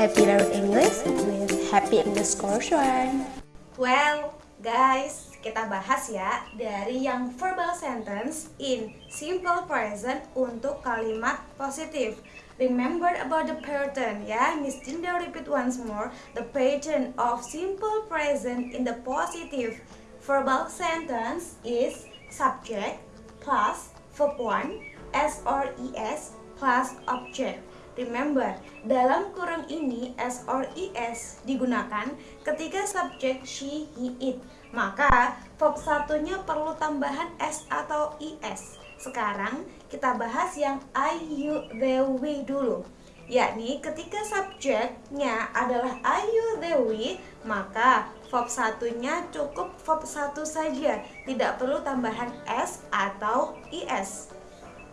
Happy Learn English with Happy Course One. Well, guys, kita bahas ya dari yang verbal sentence in simple present untuk kalimat positif. Remember about the pattern ya, Miss Dinda repeat once more the pattern of simple present in the positive verbal sentence is subject plus verb one S or ES plus object. Remember, dalam kurung ini S or ES digunakan ketika subjek she, he, it. Maka verb satunya perlu tambahan S atau ES. Sekarang kita bahas yang I, you, they, we dulu. Yakni ketika subjeknya adalah I, you, they, we, maka verb satunya cukup verb satu saja, tidak perlu tambahan S atau ES.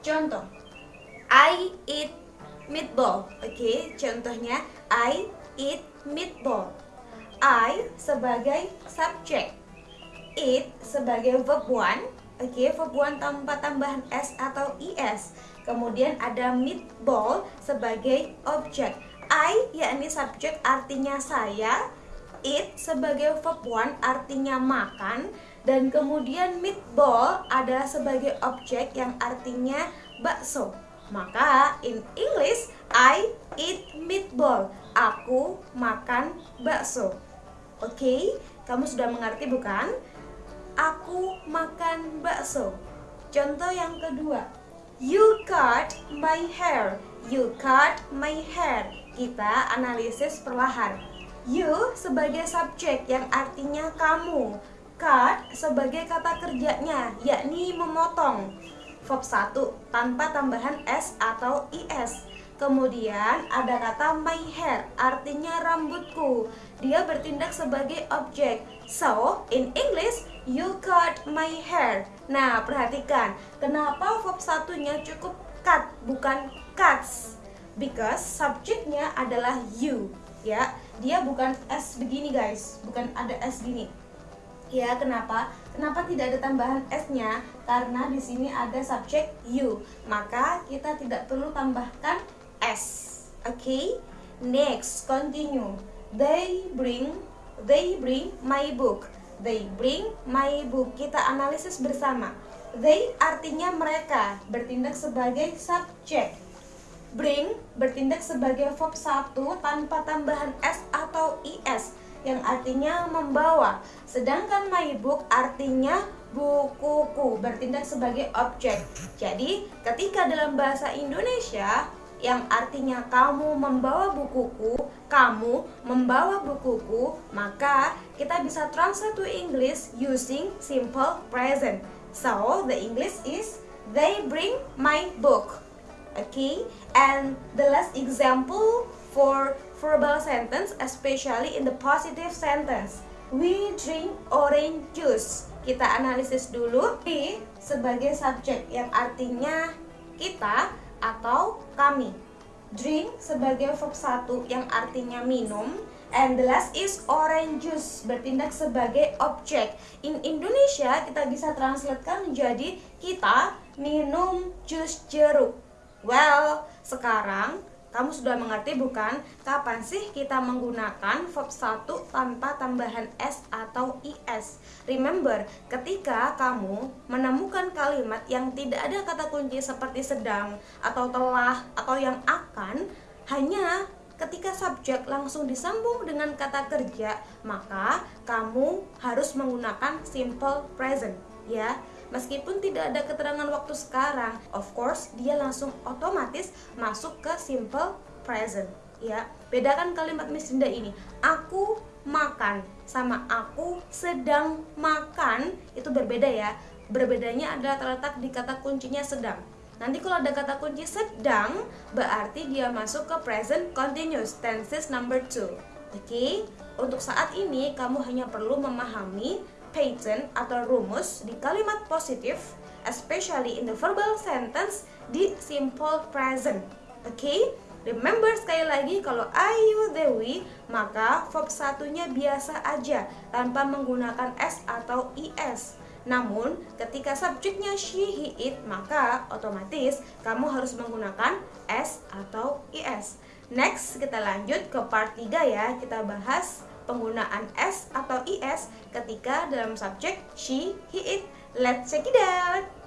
Contoh, I eat meatball. Oke, okay? contohnya I eat meatball. I sebagai subjek, eat sebagai verb one. Oke, okay? verb one tanpa tambahan s atau es. Kemudian ada meatball sebagai objek. I yakni subjek artinya saya, eat sebagai verb one artinya makan dan kemudian meatball adalah sebagai objek yang artinya bakso. Maka in English I eat meatball. Aku makan bakso. Oke, okay? kamu sudah mengerti bukan? Aku makan bakso. Contoh yang kedua. You cut my hair. You cut my hair. Kita analisis perlahan. You sebagai subjek yang artinya kamu. Cut sebagai kata kerjanya, yakni memotong verb 1 tanpa tambahan s atau is. Kemudian ada kata my hair, artinya rambutku. Dia bertindak sebagai objek. So, in English, you cut my hair. Nah, perhatikan, kenapa verb satunya cukup cut, bukan cuts? Because subjeknya adalah you, ya. Dia bukan s begini, guys. Bukan ada s gini. Ya, kenapa? Kenapa tidak ada tambahan s-nya? Karena di sini ada subjek you. Maka kita tidak perlu tambahkan s. Oke? Okay? Next, continue. They bring they bring my book. They bring my book. Kita analisis bersama. They artinya mereka, bertindak sebagai subjek. Bring bertindak sebagai verb satu tanpa tambahan s atau is yang artinya membawa. Sedangkan my book artinya bukuku, bertindak sebagai objek. Jadi, ketika dalam bahasa Indonesia yang artinya kamu membawa bukuku, kamu membawa bukuku, maka kita bisa translate to English using simple present. So, the English is they bring my book. Okay? And the last example for verbal sentence, especially in the positive sentence. We drink orange juice. Kita analisis dulu. We sebagai subjek yang artinya kita atau kami. Drink sebagai verb satu yang artinya minum. And the last is orange juice bertindak sebagai objek. In Indonesia kita bisa translatekan menjadi kita minum jus jeruk. Well, sekarang kamu sudah mengerti bukan? Kapan sih kita menggunakan verb 1 tanpa tambahan s atau is? Remember, ketika kamu menemukan kalimat yang tidak ada kata kunci seperti sedang atau telah atau yang akan, hanya ketika subjek langsung disambung dengan kata kerja, maka kamu harus menggunakan simple present, ya meskipun tidak ada keterangan waktu sekarang of course dia langsung otomatis masuk ke simple present ya bedakan kalimat Miss Dinda ini aku makan sama aku sedang makan itu berbeda ya berbedanya adalah terletak di kata kuncinya sedang Nanti kalau ada kata kunci sedang, berarti dia masuk ke present continuous tenses number 2. Oke, okay? untuk saat ini kamu hanya perlu memahami pattern atau rumus di kalimat positif, especially in the verbal sentence di simple present. Oke? Okay? Remember sekali lagi kalau ayu dewi maka verb satunya biasa aja tanpa menggunakan s atau is. Namun ketika subjeknya she, he, it maka otomatis kamu harus menggunakan s atau is. Next, kita lanjut ke part 3 ya. Kita bahas penggunaan S atau IS ketika dalam subjek she, he, it. Let's check it out.